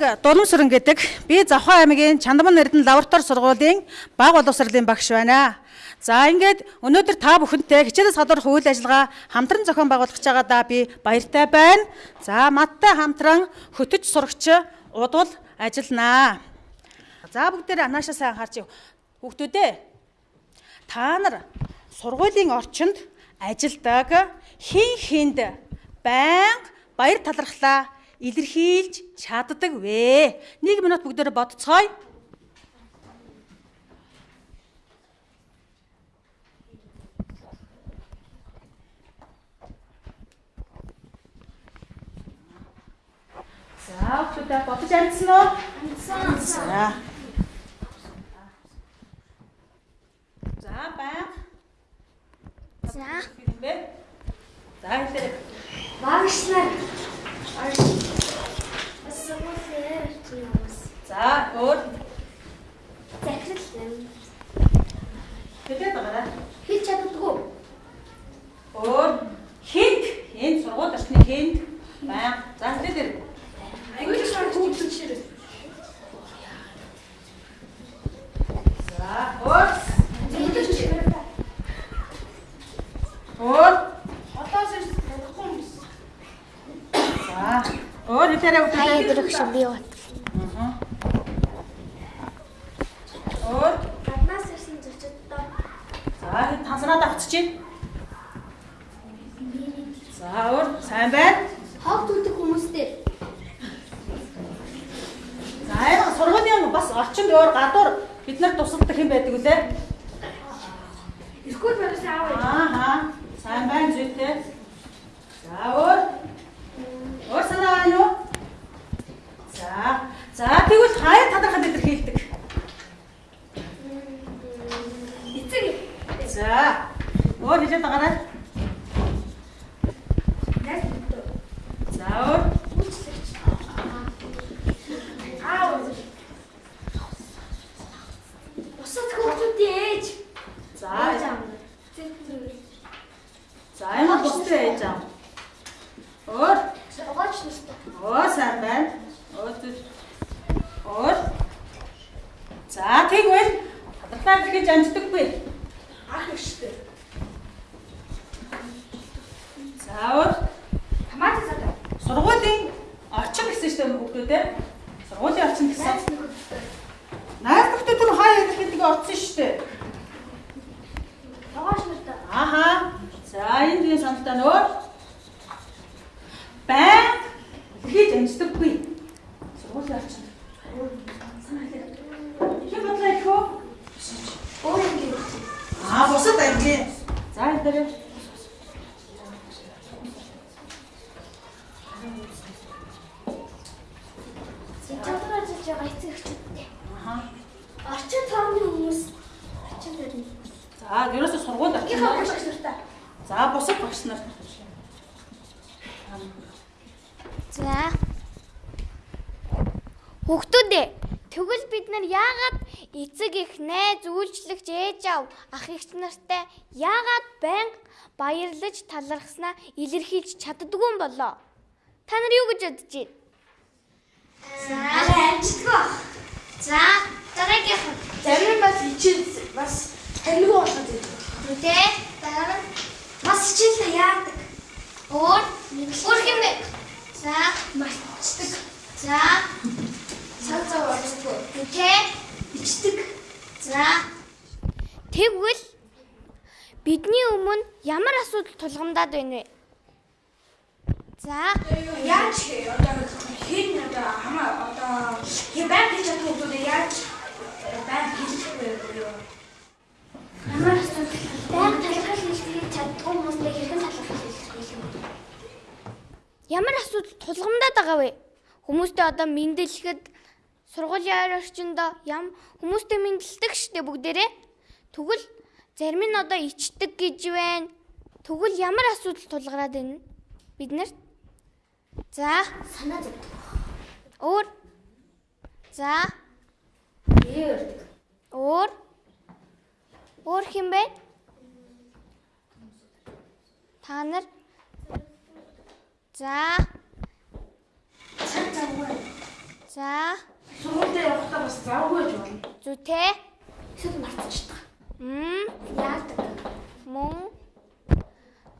Намайг Дулмсүрэн гэдэг би Завхан аймгийн Чандман Эрдэнэ лаборатори сургуулийн баг боловсролын багш байна. За ингээд өнөөдөр та бүхэнтэй хичээлээс гадуур үйл ажиллагаа хамтран зохион байгуулах чагаадаа би баяртай байна. За маттай хамтран хөтөж сурагч удвал ажилланаа. За бүгдээрээ анаашаа сайн харж хүүхдүүдээ та нар сургуулийн орчинд ажилдаг хин хинд байнга баяр талархлаа илэрхийлж чаддаг вэ? Нэг минут бүгдээрээ бодцгоё. За, бүгдээ бодож амжсан уу? Амжсан. За. За, баян. За. За, хэлээ. Багшлаа. Бас сургуулиэр чинээс. За, өөр Захирал юм. хэлээд байгаарай. Хийж чаддгүй. Өөр хинт энэ сургууль орчны хинт баян. За, хэлээд ирэх. Англи шар хөгжиж ширээ. За, өөр өөр 阿姨，你们准备好了。За энэ дээр Сэтгүүр ажиллаж байгаа эцэг эхчүүдтэй. Аа. Орчин тооны хүмүүс орчин төрний. За ерөөсө сургууль Гэх орчин. хамт багш нартай. За бусад багш нар. За. Хүүхдүүдээ тэгвэл бид нар яагаад эцэг их найз үйлчлэгч ээж аав ах эгч нартай яагаад байнга баярлаж талархснаа илэрхийлж чаддгүй юм болоо? Та нар юу гэж бодож байна? За амжтгаа. За, дараагийнх нь Зарим бас хичээл бас таньгүй болоод байдаг. үдээ дараа нь Бас хичээл яадаг. өөр өөр хэмээ. За, Мартдаг. за, Цаг орсдгүй. үдээ Ичдэг. За. Тэгвэл бидний өмнө ямар асуудал тулгамдаад байна вэ? За, Яаж одоо хэн одоо хамаа одоо хэвэн хийж чадах хүмүүс яаж байн хийхгүй юу? ямар асуудал? Баян талхал хэлхийг чаддгүй хүмүүстэй хэрхэн талхал хэлэх юм? Ямар асуудал тулгамдаад байгаа вэ? Хүмүүстэй одоо мэдлэхэд сургуулийн орчиндөө ям хүмүүстэй мэдлдэг штеп бүгдээрээ. Тэгвэл зарим нь одоо ичдэг гэж байна. Тэгвэл ямар асуудал тулгараад байна? Бид нарт За, Санаа зовдөг. өөр. За, Дээр. өөр. Өөр хэм бэ? Та нар За. За, Сургуультай явахдаа бас завгүй байж болно. зүйтэй. Эсвэл марцчихдаг. Мм, Яадаг. мөн.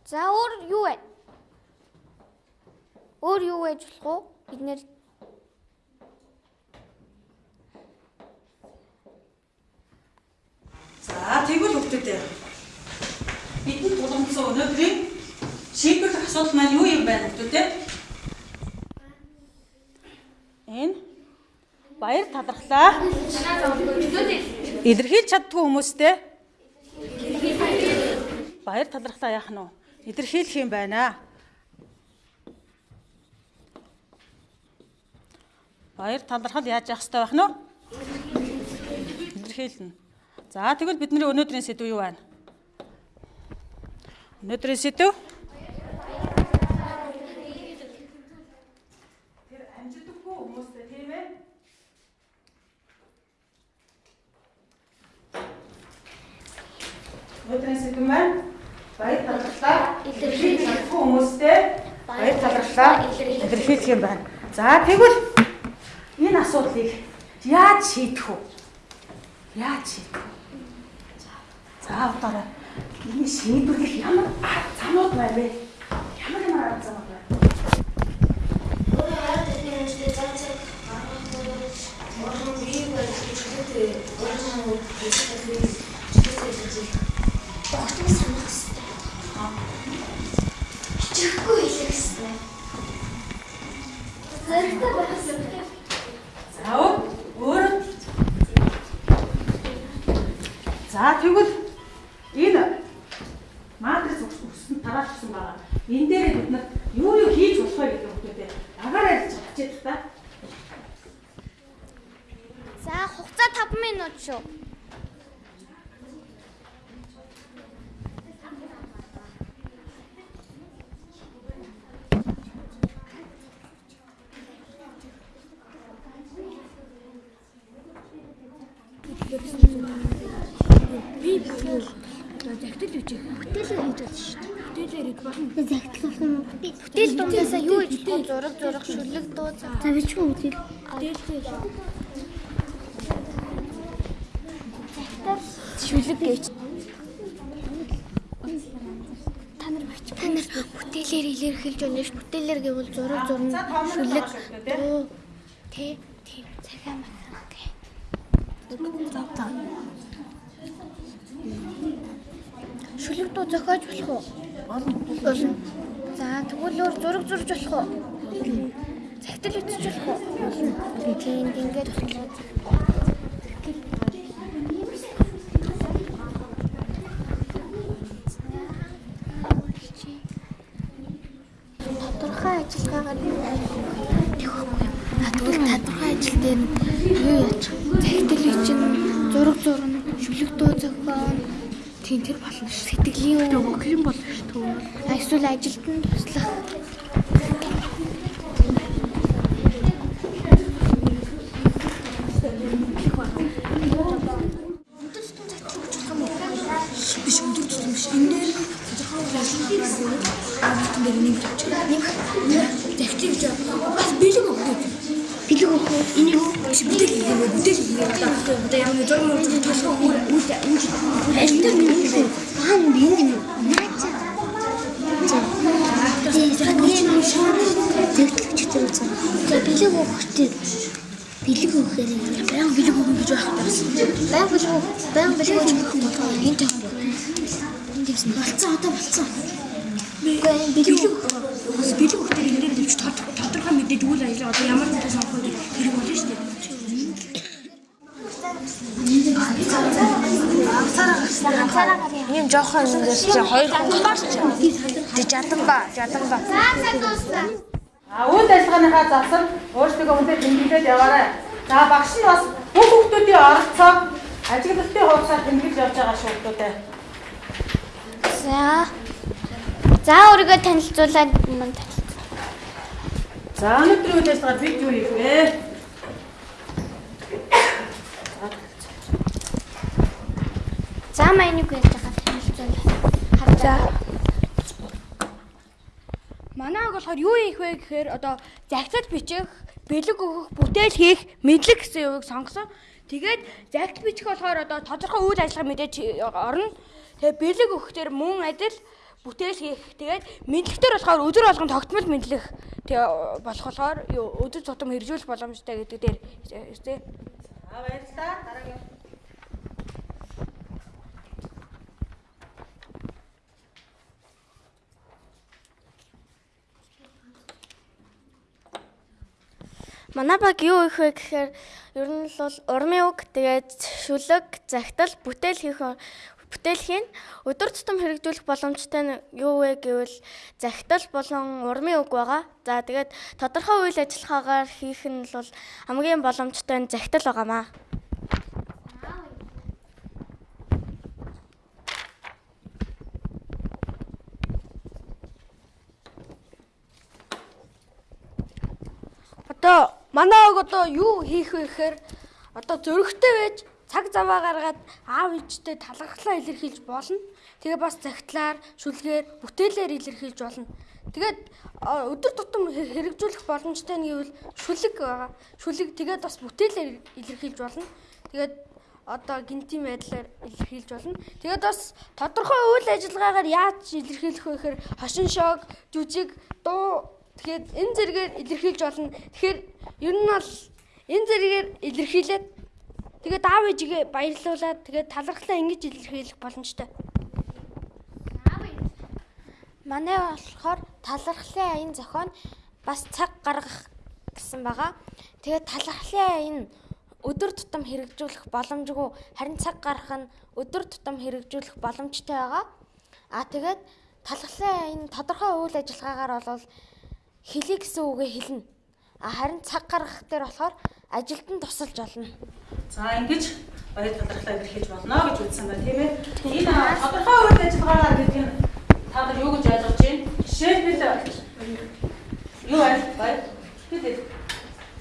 За, өөр юу вэ? Өөр юу байж болох уу? Бид нэр За тэгвэл хөвгтүүдээ. Бидний тулгымдсан өнөөдрийн шийдвэрлэх асуудал маань юу юм байна хөвгтүүдээ? Энэ баяр талархлаа илэрхийлж чаддгүй хүмүүстэй баяр талархлаа яах нь вэ? Илэрхийлэх юм байна. Баяр талархал яаж явах хэрэгтэй байх нь вэ? Илэрхийлнэ. За тэгвэл бидний өнөөдрийн сэдв юу байна? Өнөөдрийн сэдв Тэр амжидаггүй хүмүүстэй тийм ээ. Өнөөдрийн сэдв маань баяр талархлаа илэрхийлж чадахгүй хүмүүстэй баяр талархлаа илэрхийлэх юм байна. За тэгвэл энэ асуудлыг яаж шийдэх вэ? Яаж шийдэх вэ? За одоо энэ шийдвэрлэх ямар арга замууд байна вэ? Ямар ямар арга замууд байна? Чихгүй хэлэх хэрэгтэй. Зэрэгтэй байсан. За өөр За тэгвэл энэ матрис өссөн тараалсан байгаа. Энэ дээр бид нар юу юу хийж болох вэ гэдэг үгтэй. Агаараа ярьж чадчих та. За, хугацаа 5 минут шүү. Загтал үжих. Бүтээлээр хийж болно шүү дээ. Бүтээлээр хийж болно. Загтал болох юм уу? Бүтээл дундаасаа юу гэж бод зураг зураг шүлэг дуу. За бичгүй бүтээл. Бүтээлээр Шүлэг гэж. Та нар бач. Та нар бүтээлээр илэрхийлж байна ш. Бүтээлээр гэвэл зураг том Шүлэг. тий. Дуу. Тэ. Тийм. Цагаан мах. Окей. За та. Шүлэг дуу зохиож болох уу? Болно. За, тэгвэл өөр зураг зурж болох уу? Цагтал үтсэж болох уу? Тийм, ингээд боллоо. Тийм тэр болно ш. Сэтгэлийн үг. хөлийн болно шүү дээ. А эсвэл ажилд нь туслах. Биш өндөр тусам биш. Энэ дээр тодорхой ажиллагаагаар аавтан дээр нэг авч. Нэг загтал гэж бас бэлэг өгөх. Өгөх? Энийг биш бүтээл хийгээ бүтээл хийгээ одоо яг нэг мөрөж тосгоо үйл үйл ажил дээр нэг юм. Аа би энэ наач. Тийм зэгтлэгч тэр үзэн. За бэлэг өгөхтэй. Бэлэг өгөхээр Баян бэлэг өгнө гэж байх таасан. баян бэлэг баян бэлэг өгөх бодгоо. Энэ тах. Энд дэвсэн. Болцсон одоо болцсон. Энэ бэлэг Бэлэг үйл ажиллагаа одоо ямар нэгэн сонгох гэдэг хэрэг болно шүү дээ. Ийм жоохон юмдээс чи хоёр хүн гарч. Тэг жаданба, жаданба. А үйл ажиллагааныхаа засал өөрсдөө үнээр тэмдэглээд яваарай. За багш нь бас бүх хүмүүсийн оролцоо ажиглалтын хувьсаар тэмдэглэж явж байгаа шүү хүмүүстээ. За. За, өөрийгөө танилцуулаад мань танилцуулъя. За өнөөдрийн үйл ажиллагаа бид юу хийх вэ? За, майныг ярьж байгаа танилцуулъя. За. Манайг болохоор юу хийх вэ гэхээр одоо загтал бичих, бэлэг өгөх, бүтээл хийх мэдлэг гэсэн үгийг сонгосон. Тэгээд загт бичих болохоор одоо тодорхой үйл ажиллагаа мэдээж орно. Тэгээ бэлэг өгөх дээр мөн адил бүтээл хийх. Тэгээд мэдлэгтэр болохоор өдөр болгон тогтмол мэдлэх тэгээ болох болохоор өдөр тутам хэрэгжүүлэх боломжтой гэдэг дээр тий. За баярлалаа. Дараагийн Манай баг юу их вэ гэхээр ер нь л бол урмын үг тэгээд шүлэг, захидал, бүтээл хийх бүтээл хийн өдөр тутам хэрэгжүүлэх боломжтой нь юу вэ гэвэл захидал болон урмын үг байгаа. За тэгээд тодорхой үйл ажиллагаагаар хийх нь бол хамгийн боломжтой нь захидал байгаамаа. Одоо манай ог одоо юу хийх вэ гэхээр одоо зөрөгтэй байж цаг заваа гаргаад аав ээжтэй талархлаа илэрхийлж болно. Тэгээ бас загтлаар, шүлгээр, бүтээлээр илэрхийлж болно. Тэгээд өдөр тутам хэрэгжүүлэх боломжтой нь гэвэл шүлэг байгаа. Шүлэг тэгээд бас бүтээлээр илэрхийлж болно. Тэгээд одоо гинтийн байдлаар илэрхийлж болно. Тэгээд бас тодорхой үйл ажиллагаагаар яаж илэрхийлэх вэ гэхээр хошин шог, жүжиг, дуу тэгэхээр энэ зэрэгээр илэрхийлж болно. Тэгэхээр ер нь бол энэ зэрэгээр илэрхийлээд тэгээд аав ээжигээ баярлуулад тэгээд талархлаа ингэж илэрхийлэх боломжтой. Манай болохоор талархлын аян зохион бас цаг гаргах гэсэн байгаа. Тэгээд талархлын аян өдөр тутам хэрэгжүүлэх боломжгүй харин цаг гарах нь өдөр тутам хэрэгжүүлэх боломжтой байгаа. А тэгээд талархлын аян тодорхой үйл ажиллагаагаар бол хэлий гэсэн үгээ хэлнэ. Харин цаг гаргах дээр болохоор ажилд нь тусалж олно. За ингэж баяр талархлаа илэрхийлж болно гэж үзсэн байна тийм ээ. Энэ тодорхой үйл ажиллагаагаар гэдэг нь та нар юу гэж ойлгож байна? Жишээлбэл юу байна? Баяр. Бид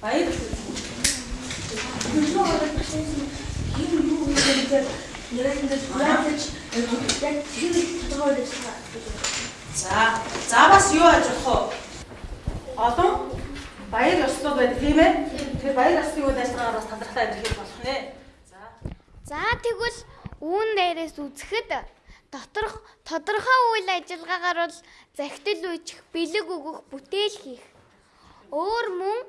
баяр. За, за бас юу ажих вэ? олон баяр ёслол байдаг тийм ээ. Тэгэхээр баяр ёслолын үйл ажиллагаагаар бас талархлаа илэрхийлж болох нэ. За. За тэгвэл үүн дээрээс үзэхэд доторх тодорхой үйл ажиллагаагаар бол захидал үүсгэх, бэлэг өгөх, бүтээл хийх. Өөр мөн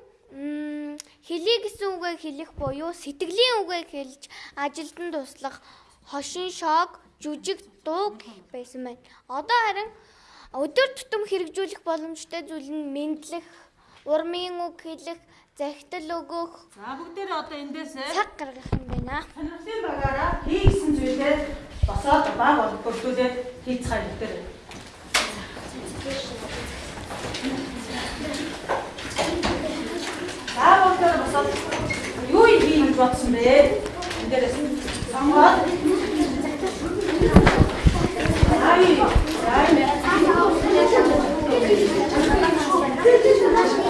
хэлий гэсэн үгээ хэлэх буюу сэтгэлийн үгээ хэлж ажилд нь туслах хошин шог, жүжиг, дуу гэх байсан байна. Одоо харин өдөр тутам хэрэгжүүлэх боломжтой зүйл нь мэдлэх, урмын үг хэлэх, захидал өгөх. За бүгдээрээ одоо эндээсээ цаг гаргах юм байна. Сонирхлын багаараа хийгсэн зүйлээ босоод баг бүрдүүлээд хийцгаа хэлдэг. За бүгдээр босоод юу хийх гэж бодсон бэ? Эндээрээс сонгоод Ай, ай, За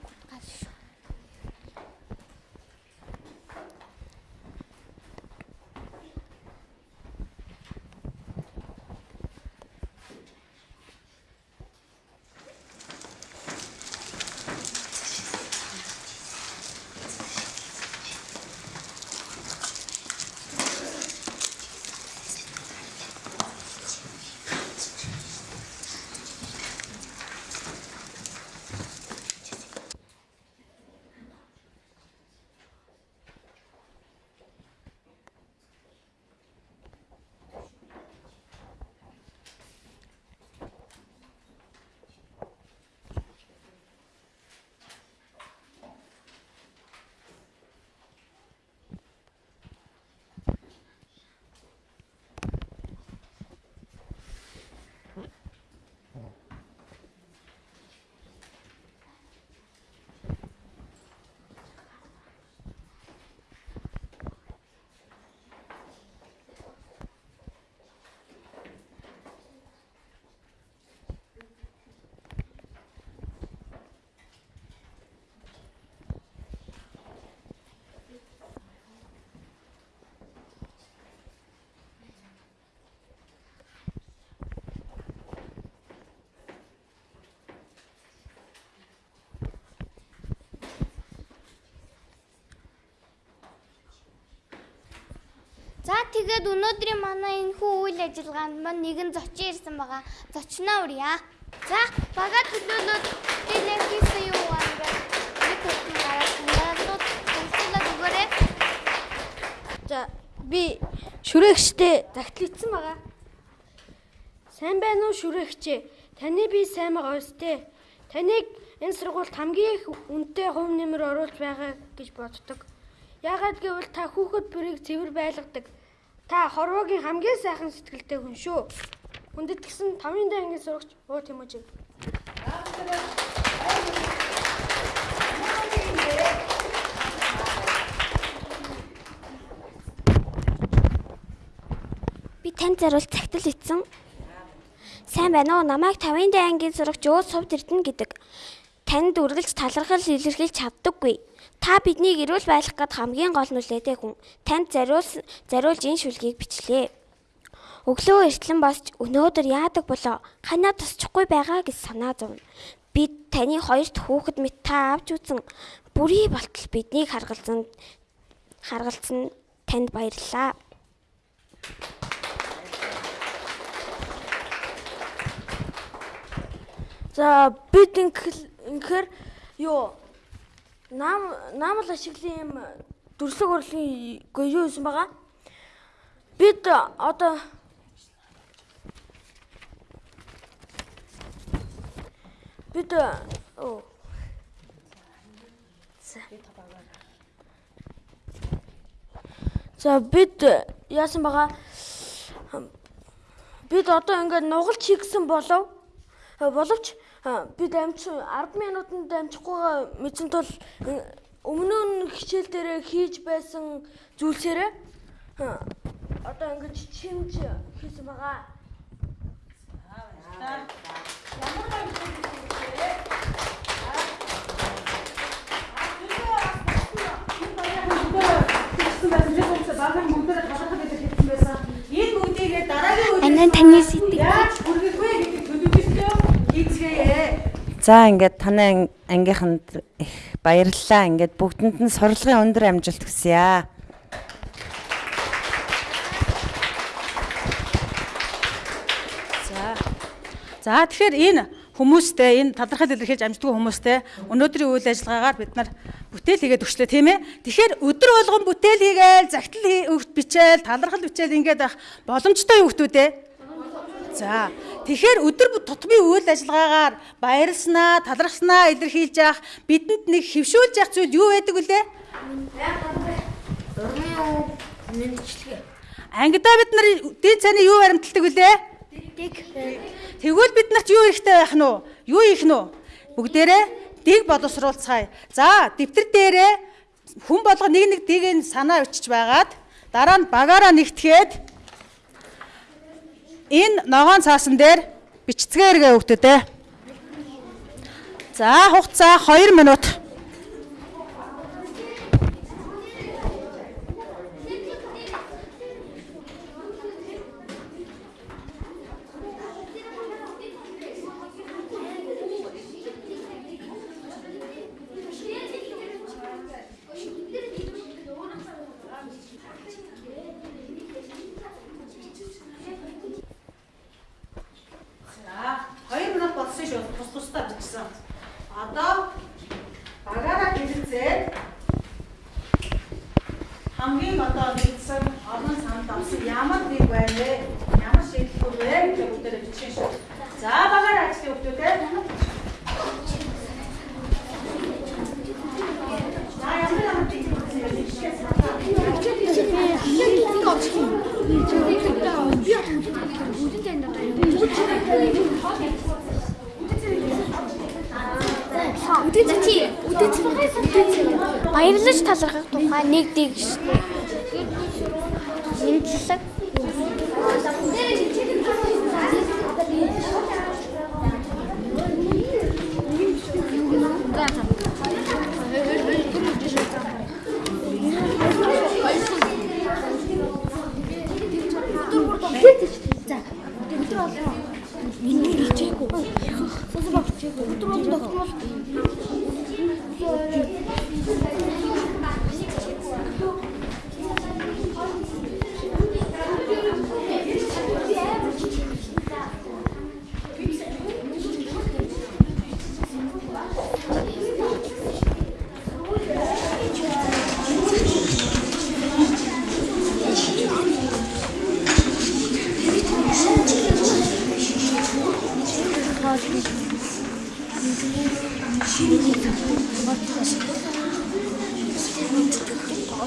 тэгээд өнөөдрийн манай энэ хүү үйл ажиллагаанд маань нэгэн зочин ирсэн байгаа. Зочноо урья. За бага төлөөлөд тэлэн хийсэн юу вэ? Нэг хөтөн гараад надад төгсөлөд өгөөрэй. За би шүрээгчтэй загтлагдсан байгаа. Сайн байна уу шүрээгчээ? Таны би сайн байгаа өстэй. Таныг энэ сургуульд хамгийн их үнэтэй хувь нэмэр оруулж байгаа гэж боддог. Яагаад гэвэл та хүүхэд бүрийг цэвэр байлгадаг. Та хорвоогийн хамгийн сайхан сэтгэлтэй хүн шүү. Хүндэт гисэн 5-ын дай ангийн сурагч уу Тиможи. Би танд заруул цагтл ицсэн. Сайн байна уу? Намайг 50-ын дай ангийн сурагч өө сувд эрдэнэ гэдэг. Танд үргэлж талархал илэрхийлж чаддаггүй. Та биднийг эрүүл байлгах гээд хамгийн гол нүлээтэй хүн. Танд зариул зариулж энэ шүлгийг бичлээ. Өглөө эртлэн босч өнөөдөр яадаг болоо ханаа тусчихгүй байгаа гэж санаа зовно. Бид таны хоёрт хүүхэд мэт та авч үзэн бүрий болтол биднийг харгалзан харгалзсан танд баярлалаа. За бид инхээр юу нам наамал ашиглын юм дүрслэг урлагийн гээ юу юм байгаа? Бид одоо бид оо За бид яасан байгаа? Бид одоо ингээд нугалж хийгсэн болов боловч бид амч 10 минутанд амжихгүй мэдсэн тул өмнө нь хичээл дээр хийж байсан зүйлсээрээ одоо ингэж чимж хийсэн байгаа. Энэ бүгдийг дараагийн үеийн Анаа таны сэтгэл яаж хүргэх вэ гэдэг хийцгээе. За ингээд танай ангийнханд их баярлалаа. Ингээд бүгдэнд нь сурлагын өндөр амжилт хүсье. За тэгэхээр энэ хүмүүстэй энэ талархал илэрхийлж амждгүй хүмүүстэй өнөөдрийн үйл ажиллагаагаар бид нар бүтээл хийгээд өчлөө тийм ээ. Тэгэхээр өдөр болгон бүтээл хийгээл, загтал өгт бичээл, талархал бичээл ингээд байх боломжтой юу хүмүүс ээ? За тэгэхээр өдөр бүр тутмын үйл ажиллагаагаар баярлснаа, талархснаа илэрхийлж явах бидэнд нэг хөвшүүлж явах зүйл юу байдаг вүлээ? Ангидаа бид нар дээд цааны юу баримталдаг вүлээ? Тэгвэл бид нарт юу хэрэгтэй байх нь уу? Юу хийх нь үү? Бүгдээрээ дэг боловсруулцгаая. За, дэвтэр дээрээ хүн болго нэг нэг дэгийн санаа өчж байгаад дараа нь багаараа нэгтгээд энэ ногоон цаасан дээр бичцгээргээ өгдөдөө. За хугацаа 2 минут.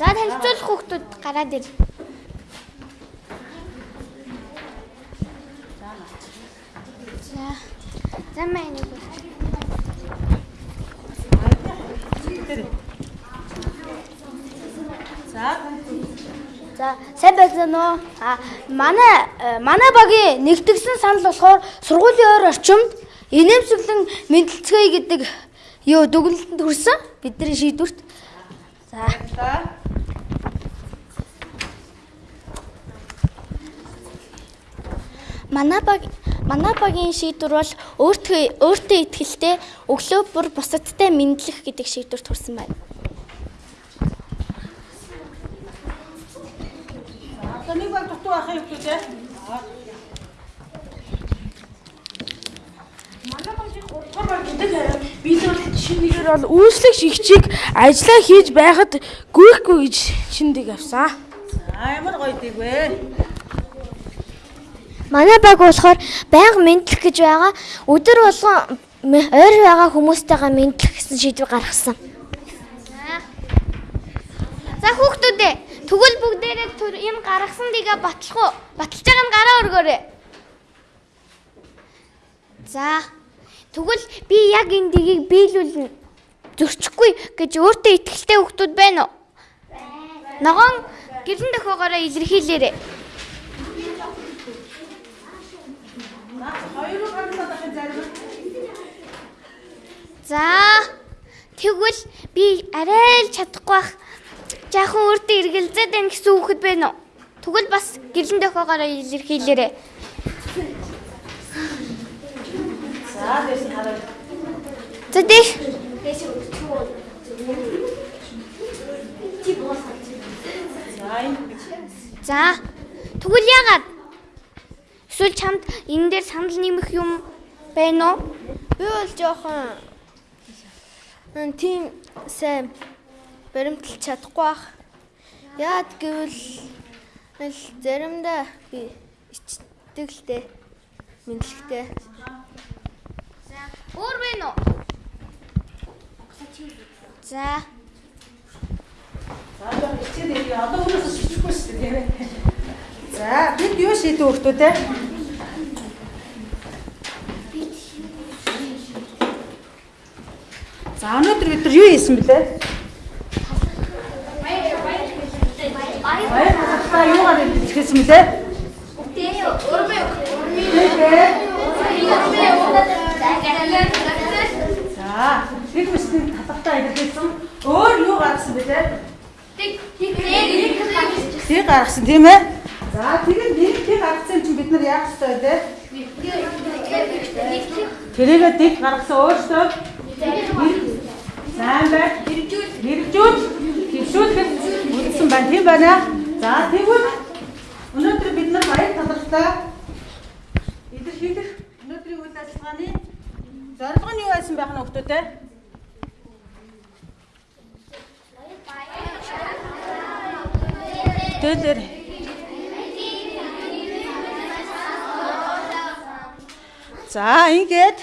За танилцуулах хүүхдүүд гараад ир. За. За маань нэг. За За сайн байна уу? А манай э, манай багийн нэгдгсэн санал болохоор сургуулийн ойр орчимд инээмсэглэн мэдлцгээе гэдэг юу дүгнэлтэнд хүрсэн бидний шийдвэрт. За Манай баг манай багийн шийдвэр бол өөртөө өөртөө ихтэй өглөө бүр бусадтай мэдлэх гэдэг шийдвэрт хүрсэн байна. одоо нэг баг дутуу ахын хүмүүстээ. Манай багийн гуравдугаар баг гэдэг хараа бол шинэгээр бол үүслэг шигчийг ажиллаа хийж байхад гүйхгүй гэж шиндэг авсан. За ямар гоё дэг вэ? Манай баг болохоор байнга мэдлэх гэж байгаа. Өдөр болгон ойр байгаа хүмүүстэйгээ мэдлэх гэсэн шийдвэр гаргасан. За хүүхдүүд ээ тэгвэл бүгдээрээ юм гаргасан дигээ батлах уу? Баталж байгаа нь гараа өргөөрэй. За тэгвэл би яг энэ дигийг биелүүлнэ. Зөрчихгүй гэж өөртөө ихтэй хүүхдүүд байна уу? Ногоон гэрэн дөхөөгөөрөө илэрхийлээрэй. За тэгвэл би арай л чадахгүй бах. Жаахан өөртөө эргэлзээд байна гэсэн үгэд байна уу? Тэгвэл бас гэрлэн дохиогоороо илэрхийлээрэй. За дээш хараа. За дээш. Дээш өчгөө. За. Тэгвэл яагаад Эсвэл чамд энэ дээр санал нэмэх юм байна уу? Би бол жоохон тийм сайн баримтлж чадахгүй бах. Яад гэвэл л заримдаа би ичдэг л дээ. Мэдлэгтэй. Өөр байна уу? За. За хичээл ирээ. Одоо өнөөс шичихгүй шүү дээ. За бид юу шийдэх хүмүүс те? За өнөөдөр бид нар юу хийсэн бэлээ? Баяр талаа юугаар хэлсэн бэлээ? За бид бүсний талхтаа илэрхийлсэн өөр юу гаргасан бэлээ? Тэг гаргасан тийм ээ? За тэгээд нэг тэг гаргасан чинь бид нар яах ёстой вэ? Тэрийгээ тэг гаргасан өөртөө сайн бай. Хэрэгжүүл. Хөвшүүлэх үлдсэн байна. Тийм байна. За тэгвэл өнөөдөр бид нар баяр талархтаа илэрхийлэх өнөөдрийн үйл ажиллагааны зорилго нь юу байсан байх нь хүмүүстээ? Төлөр. За ингээд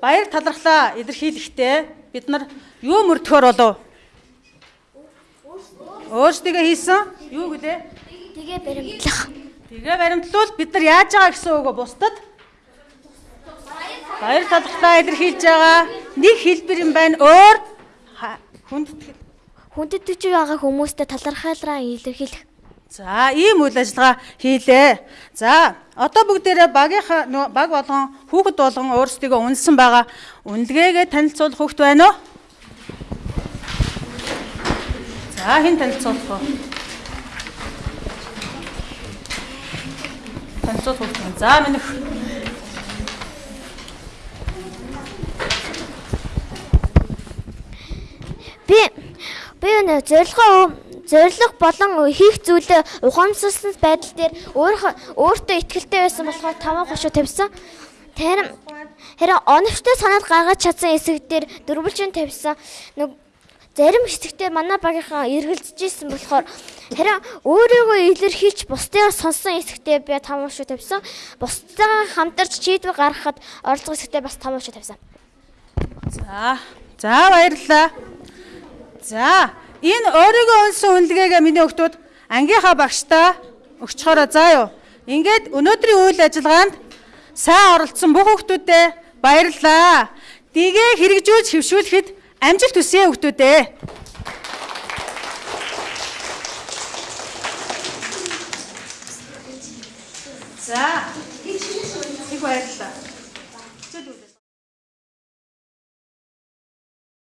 баяр талархлаа илэрхийлэхдээ бид нар юу мөрдөхөр болов? Өөрсдөө хийсэн юу гэлээ? Тэгээ баримтлах. Тэгээ баримтлуул бид нар яаж байгаа гэсэн үг бусдад баяр талархлаа илэрхийлж байгаа нэг хэлбэр юм байна. Өөр хүндэтгэл Хүндэтгэж байгаа хүмүүстэй талархалраа илэрхийлэх. За ийм үйл ажиллагаа хийлээ. За одоо бүгдээрээ багийнхаа баг болгон хүүхэд болгон өөрсдийгөө үнэлсэн байгаа. Үнэлгээгээ танилцуулах хүүхэд байна уу? За хэн танилцуулах вэ? Танилцуулах байна. За минийх Би би нэ зорилгоо зорилго болон хийх зүйлээ ухаамсарлсан байдал дээр өөртөө ихтэй байсан болохоор таван хошуу тавьсан. Тэр хэрэг оновчтой санаад гаргаж чадсан хэсэг дээр дөрвөлжин тавьсан. Нэг зарим хэсэгтээ манай багийнхаа эргэлзэж исэн болохоор харин өөрийгөө илэрхийлж бусдыг сонсон хэсэгтээ би таван хошуу тавьсан. Бусдаа хамтарч шийдвэр гаргахад оролцох хэсэгтээ бас таван хошуу тавьсан. За. За баярлалаа. За, энэ өөрийгөө унсан үнэлгээгээ миний өгтүүд ангийнхаа багштаа өгчхөөрөө заа юу. Ингээд өнөөдрийн үйл ажиллагаанд сайн оролцсон бүх хүмүүстээ баярлалаа. Дигээ хэрэгжүүлж хөвшүүлэхэд амжилт хүсье хүмүүстээ. За. Их баярлалаа.